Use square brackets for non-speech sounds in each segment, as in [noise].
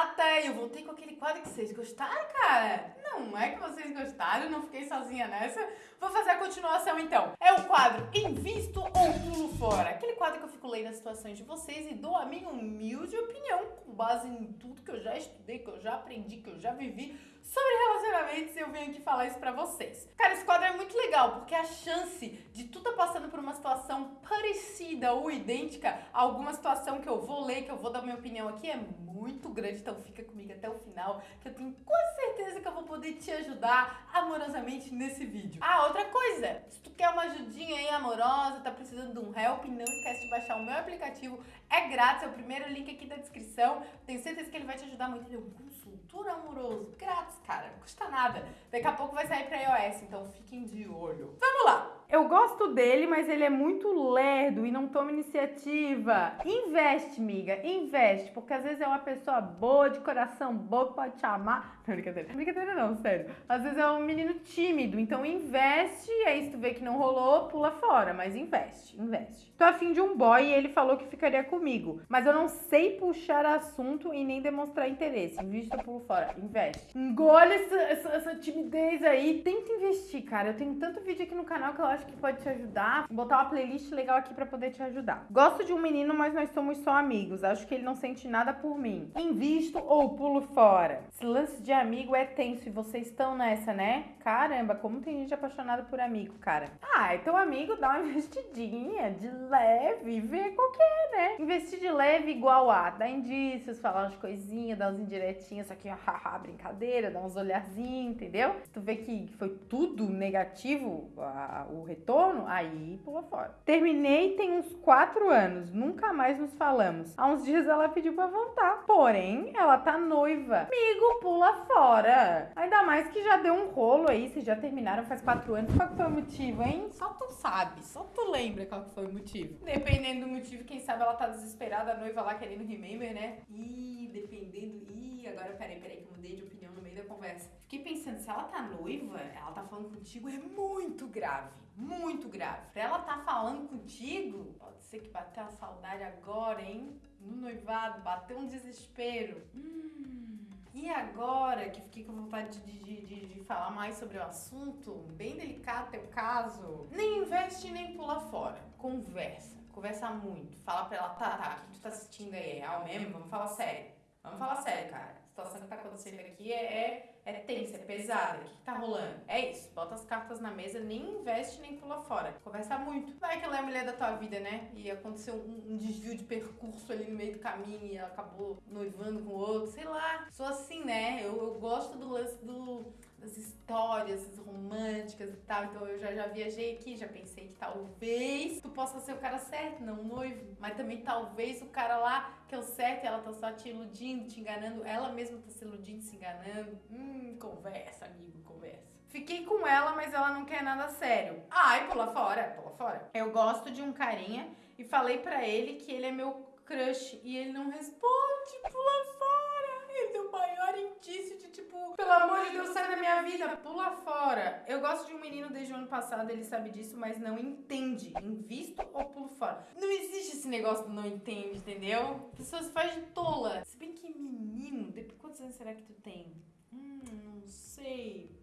gata! Eu voltei com aquele quadro que vocês gostaram, cara? Não é que vocês gostaram, não fiquei sozinha nessa. Vou fazer a continuação então. É o quadro Invisto ou Pulo Fora. Aquele quadro que eu fico lendo as situações de vocês e dou a minha humilde opinião com base em tudo que eu já estudei, que eu já aprendi, que eu já vivi sobre relacionamentos eu venho aqui falar isso pra vocês. Cara, esse quadro é muito legal porque a chance de tu tá passando por uma situação parecida ou idêntica a alguma situação que eu vou ler, que eu vou dar minha opinião aqui é muito grande, então fica comigo até o final que eu tenho quase certeza que eu vou poder te ajudar amorosamente nesse vídeo. Ah, outra coisa, se tu quer uma ajudinha aí amorosa, tá precisando de um help, não esquece de baixar o meu aplicativo, é grátis, é o primeiro link aqui da descrição, tenho certeza que ele vai te ajudar muito, ele é um consultor amoroso, grátis, cara, não custa nada. Daqui a pouco vai sair pra iOS, então fiquem de olho. Vamos lá! Eu gosto dele, mas ele é muito lerdo e não toma iniciativa. Investe, miga, investe, porque às vezes é uma pessoa boa, de coração bom, pode te amar. [laughs] Não, brincadeira. Brincadeira não, sério. Às vezes é um menino tímido, então investe, e aí se tu vê que não rolou, pula fora, mas investe, investe. Tô afim de um boy e ele falou que ficaria comigo, mas eu não sei puxar assunto e nem demonstrar interesse. Investe ou pulo fora? Investe. Engole essa, essa, essa timidez aí. Tenta investir, cara. Eu tenho tanto vídeo aqui no canal que eu acho que pode te ajudar. Vou botar uma playlist legal aqui pra poder te ajudar. Gosto de um menino, mas nós somos só amigos. Acho que ele não sente nada por mim. Invisto ou pulo fora? Esse lance de amigo é tenso e vocês estão nessa, né? Caramba, como tem gente apaixonada por amigo, cara. Ah, então amigo dá uma [laughs] investidinha de leve, vê qual que é, né? Investir de leve igual a dar indícios, falar umas coisinhas, dar uns indiretinhas, só que [laughs] haha, brincadeira, dar uns olharzinhos, entendeu? Se tu vê que foi tudo negativo, a, o retorno, aí pula fora. Terminei tem uns quatro anos, nunca mais nos falamos. Há uns dias ela pediu pra voltar, porém ela tá noiva. Amigo, pula fora. Ainda mais que já deu um rolo aí, vocês já terminaram faz quatro anos. Qual que foi o motivo, hein? Só tu sabe, só tu lembra qual que foi o motivo. Dependendo do motivo, quem sabe ela tá desesperada, a noiva lá querendo remember, né? Ih, dependendo. Ih, agora peraí, peraí, que eu mudei de opinião no meio da conversa. Fiquei pensando, se ela tá noiva, ela tá falando contigo, é muito grave. Muito grave. Pra ela tá falando contigo, pode ser que bateu a saudade agora, hein? No noivado, bateu um desespero. Hum. E agora que fiquei com vontade de, de, de, de, falar mais sobre o assunto, bem delicado teu caso, nem investe nem pula fora. Conversa. Conversa muito. Fala pra ela, tá, tá, o que tu tá assistindo aí? É real mesmo? Vamos falar sério. Vamos falar sério, cara. Situação que tá acontecendo aqui é, é, é tensa, é pesada. O que, que tá rolando? É isso. Bota as cartas na mesa, nem investe nem pula fora. Conversa muito. Vai que ela é a mulher da tua vida, né? E aconteceu um, um desvio de percurso ali no meio do caminho e ela acabou noivando com outro. Sei lá. Sou assim, né? Eu, eu gosto do lance do das histórias românticas e tal. Então eu já, já viajei aqui, já pensei que talvez tu possa ser o cara certo, não o noivo. Mas também talvez o cara lá que é o certo e ela tá só te iludindo, te enganando. Ela mesma tá se iludindo, se enganando. Hum, conversa, amigo, conversa. Fiquei com ela, mas ela não quer nada sério. Ai, pula fora, pula fora. Eu gosto de um carinha e falei pra ele que ele é meu crush e ele não responde, pula fora. Ele é o maior indício tipo, pelo amor de Deus, sai da minha vida, pula fora. Eu gosto de um menino desde o ano passado, ele sabe disso, mas não entende. Invisto ou pulo fora? Não existe esse negócio do não entende, entendeu? A pessoa se faz de tola. Se bem que menino, depois quantos anos será que tu tem? Hum, não sei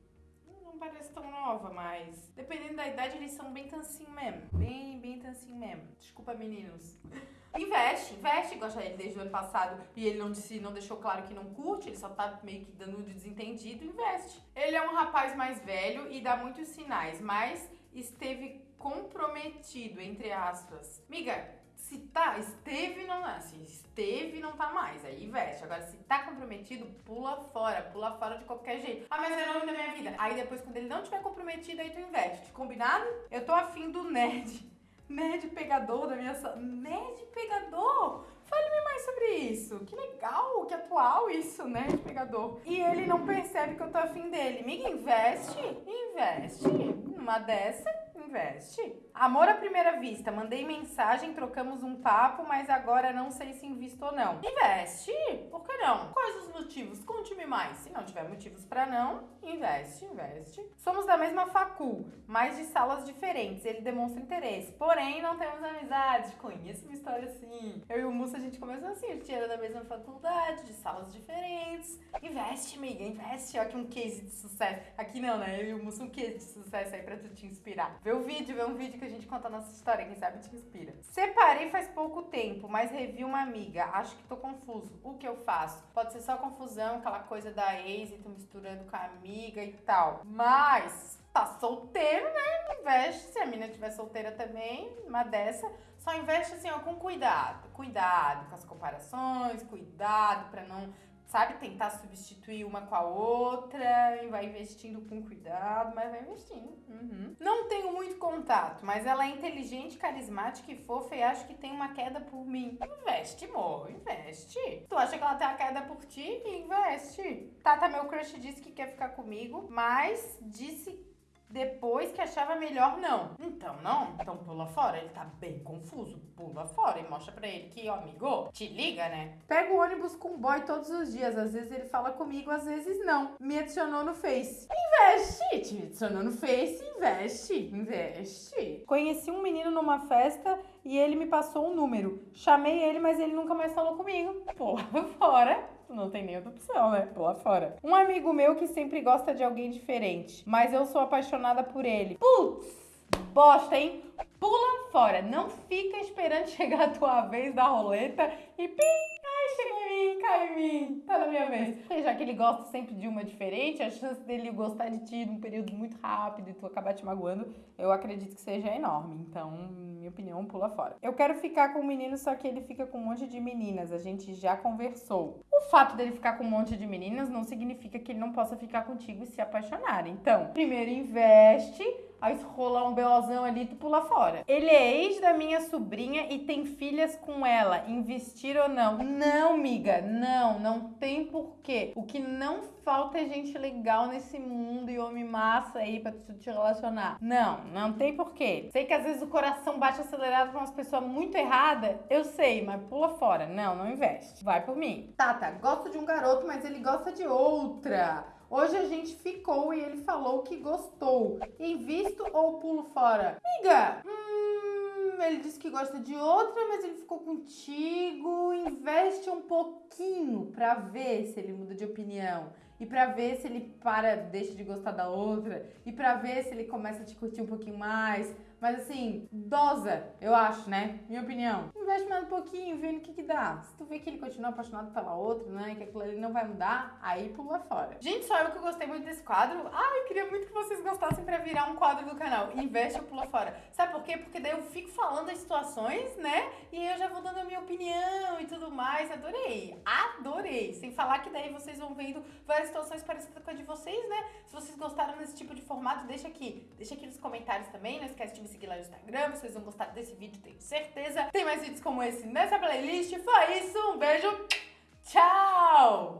não parece tão nova, mas dependendo da idade, eles são bem tancinho mesmo. Bem, bem tancinho mesmo. Desculpa, meninos. [laughs] Investe, investe, gosta dele desde o ano passado e ele não disse, não deixou claro que não curte, ele só tá meio que dando de desentendido, investe. Ele é um rapaz mais velho e dá muitos sinais, mas esteve comprometido, entre aspas. Miga, se tá, esteve não, assim, esteve não tá mais, aí investe. Agora, se tá comprometido, pula fora, pula fora de qualquer jeito. Ah, mas é nome da minha vida. Aí depois, quando ele não tiver comprometido, aí tu investe. Combinado? Eu tô afim do nerd. [laughs] Nerd pegador da minha... Nerd pegador? Fale-me mais sobre isso. Que legal, que atual isso, né, de pegador. E ele não percebe que eu tô afim dele. Miga, investe, investe. Numa dessa, investe. Amor à primeira vista, mandei mensagem, trocamos um papo, mas agora não sei se invisto ou não. Investe, por que não? Quais os motivos? Conte-me mais. Se não tiver motivos para não, investe, investe. Somos da mesma facul, mas de salas diferentes. Ele demonstra interesse, porém não temos amizade. Conheço uma história assim. Eu e o Mussa a gente começou assim, a gente era da mesma faculdade, de salas diferentes. Investe, amiga, investe. Ó, aqui um case de sucesso. Aqui não, né? Eu e o Mussa um case de sucesso aí pra tu te inspirar. Vê o vídeo, vê um vídeo que a gente conta a nossa história, quem sabe te inspira. Separei faz pouco tempo, mas revi uma amiga. Acho que tô confuso. O que eu faço? Pode ser só confusão, aquela coisa da ex e tu misturando com a amiga e tal. Mas tá solteiro, né? Investe. Se a menina estiver solteira também, uma dessa. Só investe assim, ó, com cuidado. Cuidado com as comparações, cuidado pra não sabe, tentar substituir uma com a outra e vai investindo com cuidado, mas vai investindo. Uhum. Não tenho muito contato, mas ela é inteligente, carismática e fofa e acho que tem uma queda por mim. Investe, amor, investe. Tu acha que ela tem uma queda por ti? Investe. Tata, meu crush disse que quer ficar comigo, mas disse depois que achava melhor não. Então, não? Então pula fora. Ele tá bem confuso. Pula fora e mostra pra ele que, ó, amigo, te liga, né? Pega o ônibus com o boy todos os dias. Às vezes ele fala comigo, às vezes não. Me adicionou no Face. Investe! Te adicionou no Face, investe. Investe. Conheci um menino numa festa e ele me passou um número. Chamei ele, mas ele nunca mais falou comigo. Pula [laughs] fora não tem nem outra opção, né? Pula fora. Um amigo meu que sempre gosta de alguém diferente, mas eu sou apaixonada por ele. Putz, bosta, hein? Pula fora. Não fica esperando [laughs] chegar a tua vez da roleta e pim, cai em mim, tá na minha vez. Já que ele gosta sempre de uma diferente, a chance dele gostar de ti num período muito rápido e tu acabar te magoando, eu acredito que seja enorme. Então, minha opinião, pula fora. Eu quero ficar com o menino, só que ele fica com um monte de meninas. A gente já conversou. O fato dele ficar com um monte de meninas não significa que ele não possa ficar contigo e se apaixonar. Então, primeiro investe Aí se rolar um belozão ali, tu pula fora. Ele é ex da minha sobrinha e tem filhas com ela. Investir ou não? Não, miga, não, não tem porquê. O que não falta é gente legal nesse mundo e homem massa aí pra tu te relacionar. Não, não tem porquê. Sei que às vezes o coração bate acelerado com umas pessoas muito erradas, eu sei, mas pula fora. Não, não investe. Vai por mim. Tata, gosto de um garoto, mas ele gosta de outra. Hoje a gente ficou e ele falou que gostou. Invisto ou pulo fora? Miga, hum, ele disse que gosta de outra, mas ele ficou contigo. Investe um pouquinho pra ver se ele muda de opinião. E pra ver se ele para, deixa de gostar da outra. E pra ver se ele começa a te curtir um pouquinho mais mas assim, dosa, eu acho, né? Minha opinião. Investe mais um pouquinho, vendo o que que dá. Se tu vê que ele continua apaixonado pela outra, né? Que aquilo ali não vai mudar, aí pula fora. Gente, só eu que gostei muito desse quadro. Ai, eu queria muito que vocês gostassem pra virar um quadro do canal. Investe ou pula fora. Sabe por quê? Porque daí eu fico falando as situações, né? E eu já vou dando a minha opinião e tudo mais. Adorei. Adorei. Sem falar que daí vocês vão vendo várias situações parecidas com a de vocês, né? Se vocês gostaram desse tipo de formato, deixa aqui. Deixa aqui nos comentários também. Não esquece de me seguir lá no Instagram, vocês vão gostar desse vídeo, tenho certeza. Tem mais vídeos como esse nessa playlist. Foi isso, um beijo, tchau!